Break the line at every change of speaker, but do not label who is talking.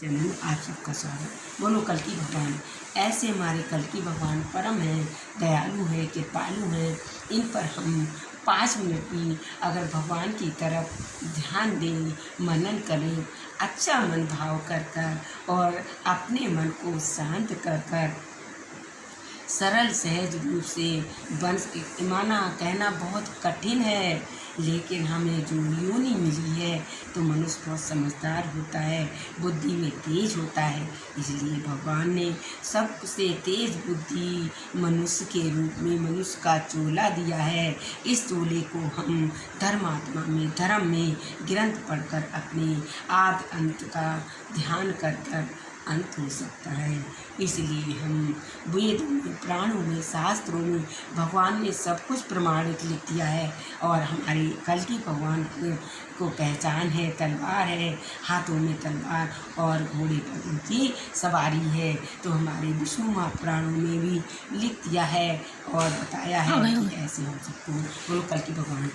Channel आप सबका स्वागत बोलो, कल की भगवान। ऐसे हमारे कल की भगवान परम हैं, दयालु हैं, कृपालु हैं। इन पर हम पाँच मिनट भी अगर भगवान की तरफ़ ध्यान दें, मनन करें अच्छा मन भाव कर कर और अपने मन को शांत कर कर सरल, सहज रूप से बन माना कहना बहुत कठिन है, लेकिन हमें जो योनि मिली है तो मनुष्य बहुत समझदार होता है, बुद्धि में तेज होता है। इसलिए भगवान ने सबसे तेज बुद्धि मनुष्य के रूप में मनुष्य का चोला दिया है। इस चोले को हम धर्मात्मा में, धर्म में ग्रंथ पढ़कर अपने आद अंत का ध्यान कर कर अंत हो सकता है। इसलिए हम वेदों में प्राणों में शास्त्रों में भगवान ने सब कुछ प्रमाणित लिख दिया है और हमारे कल की भगवान को पहचान है तलवार है हाथों में तलवार और घोड़े पर उनकी सवारी है। तो हमारे विष्णु महापुराणों में भी लिख दिया है और बताया है कि ऐसे हम सबको बोलो कल की भगवान